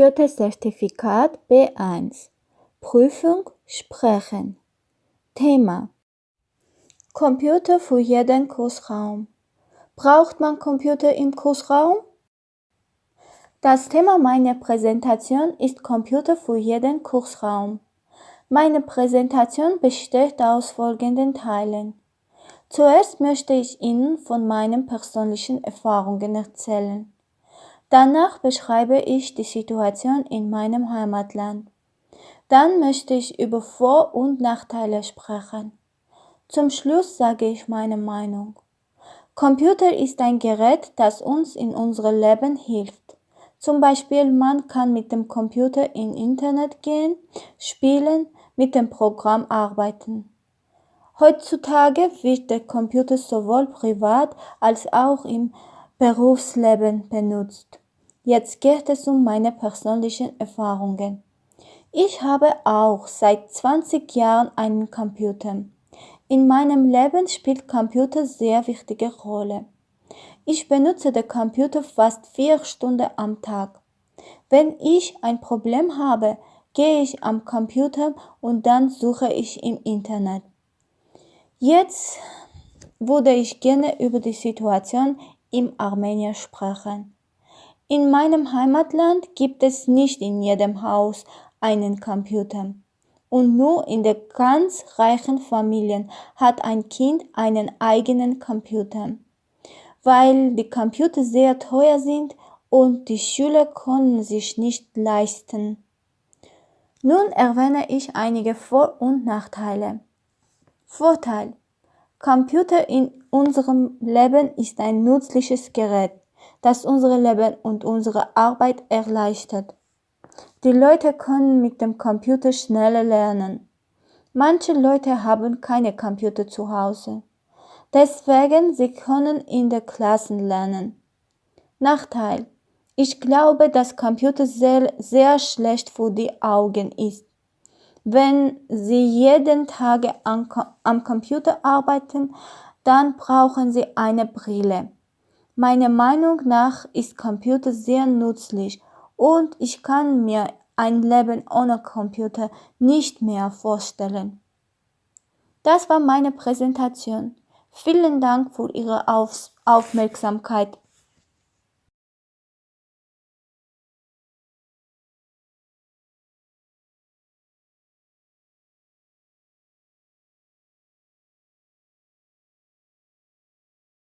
Goethe-Zertifikat B1 Prüfung Sprechen Thema Computer für jeden Kursraum Braucht man Computer im Kursraum? Das Thema meiner Präsentation ist Computer für jeden Kursraum. Meine Präsentation besteht aus folgenden Teilen. Zuerst möchte ich Ihnen von meinen persönlichen Erfahrungen erzählen. Danach beschreibe ich die Situation in meinem Heimatland. Dann möchte ich über Vor- und Nachteile sprechen. Zum Schluss sage ich meine Meinung. Computer ist ein Gerät, das uns in unserem Leben hilft. Zum Beispiel, man kann mit dem Computer in Internet gehen, spielen, mit dem Programm arbeiten. Heutzutage wird der Computer sowohl privat als auch im Berufsleben benutzt. Jetzt geht es um meine persönlichen Erfahrungen. Ich habe auch seit 20 Jahren einen Computer. In meinem Leben spielt Computer sehr wichtige Rolle. Ich benutze den Computer fast vier Stunden am Tag. Wenn ich ein Problem habe, gehe ich am Computer und dann suche ich im Internet. Jetzt würde ich gerne über die Situation im Armenien sprechen. In meinem Heimatland gibt es nicht in jedem Haus einen Computer. Und nur in den ganz reichen Familien hat ein Kind einen eigenen Computer. Weil die Computer sehr teuer sind und die Schüler können sich nicht leisten. Nun erwähne ich einige Vor- und Nachteile. Vorteil. Computer in unserem Leben ist ein nützliches Gerät das unser Leben und unsere Arbeit erleichtert. Die Leute können mit dem Computer schneller lernen. Manche Leute haben keine Computer zu Hause. Deswegen sie können in der Klassen lernen. Nachteil. Ich glaube, dass Computer sehr, sehr schlecht für die Augen ist. Wenn Sie jeden Tag am Computer arbeiten, dann brauchen Sie eine Brille. Meiner Meinung nach ist Computer sehr nützlich und ich kann mir ein Leben ohne Computer nicht mehr vorstellen. Das war meine Präsentation. Vielen Dank für Ihre Auf Aufmerksamkeit.